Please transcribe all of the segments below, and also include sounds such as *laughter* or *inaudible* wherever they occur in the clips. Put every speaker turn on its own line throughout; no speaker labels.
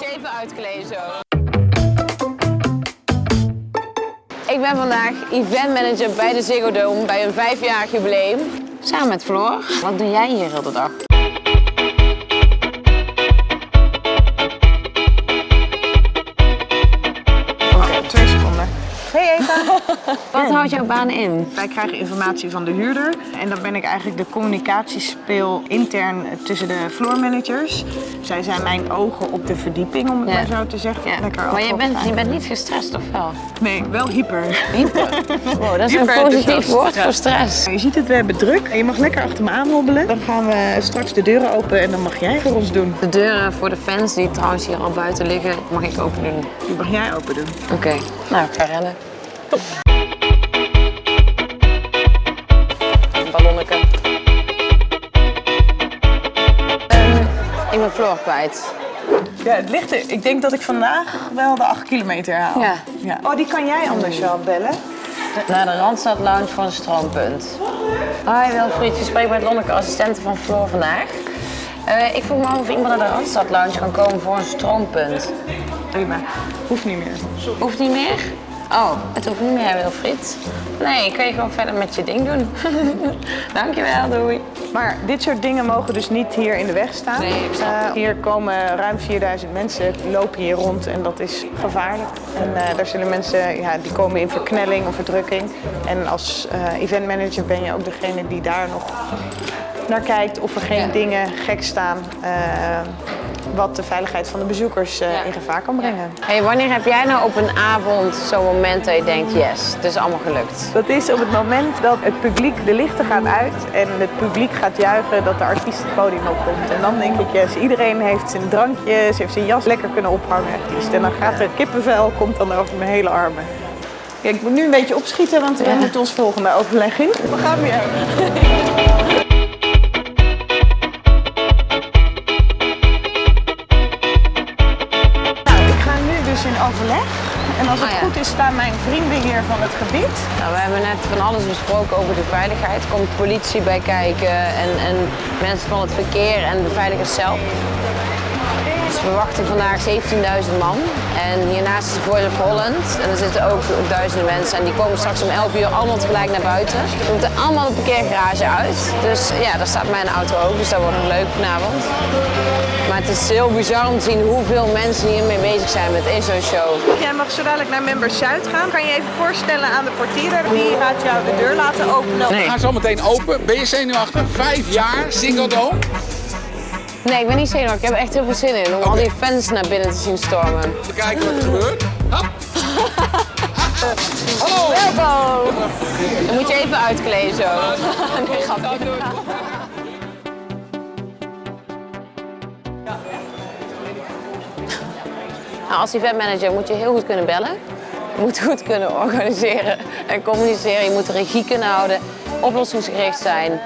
even uitkleden zo. Ik ben vandaag eventmanager bij de Ziggo Dome bij een vijfjarig jubileum. Samen met Floor. Wat doe jij hier heel de dag? Wat houdt jouw baan in?
Wij krijgen informatie van de huurder en dan ben ik eigenlijk de communicatiespeel intern tussen de floor managers. Zij zijn mijn ogen op de verdieping, om het
Ja.
maar zo te zeggen.
Ja.
Lekker
Maar je bent, je bent niet gestrest of wel?
Nee, wel hyper.
Hyper. *laughs* Wow, dat is een
Hyper
positief
enthousiast.
woord voor stress.
Je ziet het, we hebben druk. Je mag lekker achter me aanhobbelen. Dan gaan we straks de deuren open en dan mag jij voor ons doen.
De deuren voor de fans die trouwens hier al buiten liggen, mag ik open doen.
Die mag jij open doen.
Oké, nou ik ga rennen. *laughs* Ballonneke. Ehm, ik ben Floor kwijt.
Ja, het ligt er. Ik denk dat ik vandaag wel de 8 kilometer haal.
Ja.
ja. Oh, die kan jij anders wel bellen.
Naar de Randstad Lounge voor een stroompunt. Hoi Wilfried, je spreekt met Lonneke, assistente van Floor vandaag. Eh, ik vroeg me af of iemand naar de Randstad Lounge kan komen voor een stroompunt.
Prima. Hoeft niet meer.
Hoeft niet meer? Oh, het hoeft niet meer, Wilfried. Nee, kun je gewoon verder met je ding doen. *laughs* Dankjewel, doei.
Maar dit soort dingen mogen dus niet hier in de weg staan.
Nee, ik.
Eh, hier komen ruim 4000 mensen, lopen hier rond en dat is gevaarlijk. En eh, daar zullen mensen, ja, die komen in verknelling of verdrukking. En als eh eventmanager ben je ook degene die daar nog naar kijkt of er geen
Ja.
dingen gek staan. eh, wat de veiligheid van de bezoekers eh,
Ja.
in gevaar kan brengen.
Hey, wanneer heb jij nou op een avond zo'n moment dat je denkt, yes, het is allemaal gelukt?
Dat is op het moment dat het publiek, de lichten gaan uit en het publiek gaat juichen dat de artiest het podium opkomt. En dan denk ik, yes, iedereen heeft zijn drankjes, heeft zijn jas lekker kunnen ophangen. artiest. En dan gaat er kippenvel, komt dan over mijn hele armen. Ja, ik moet nu een beetje opschieten, want we moeten ons volgende overleg in. We gaan weer. *laughs* staan mijn vrienden hier van het gebied.
Nou, we hebben net van alles besproken over de veiligheid. Er komt politie bij kijken en, en mensen van het verkeer en beveiligers zelf. Dus we verwachten vandaag 17.000 man. En hiernaast is de Voice of Holland. En er zitten ook duizenden mensen. En die komen straks om 11 uur allemaal tegelijk naar buiten. We moeten allemaal de parkeergarage uit. Dus ja, daar staat mijn auto ook. Dus dat wordt nog leuk vanavond. Maar het is heel bizar om te zien hoeveel mensen hiermee bezig zijn met ESO Show.
Jij mag zo dadelijk naar Member Zuid gaan. Kan je even voorstellen aan de portier? Die gaat jou de deur laten openen.
Nee.
Gaan zo meteen open. Ben je zenuwachtig? Vijf jaar, Ziggo Dome.
Nee, ik ben niet zenuwachtig. Ik heb echt heel veel zin in om al die fans naar binnen te zien stormen.
We kijken wat er gebeurt. Hop. *laughs* Hallo.
Welkom! Dan moet je even uitkleden zo. *laughs* Nee, grapje. Nou, als eventmanager moet je heel goed kunnen bellen. Je moet goed kunnen organiseren en communiceren. Je moet de regie kunnen houden, oplossingsgericht zijn.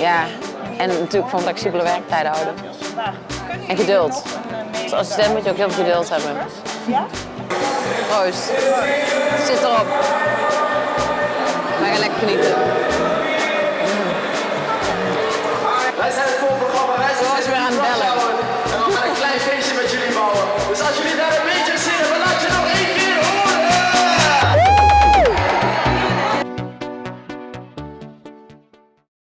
Ja, en natuurlijk van flexibele werktijden houden. En geduld. Als assistent moet je ook heel veel geduld hebben.
Ja?
Proost. Zit erop. Wij gaan lekker genieten.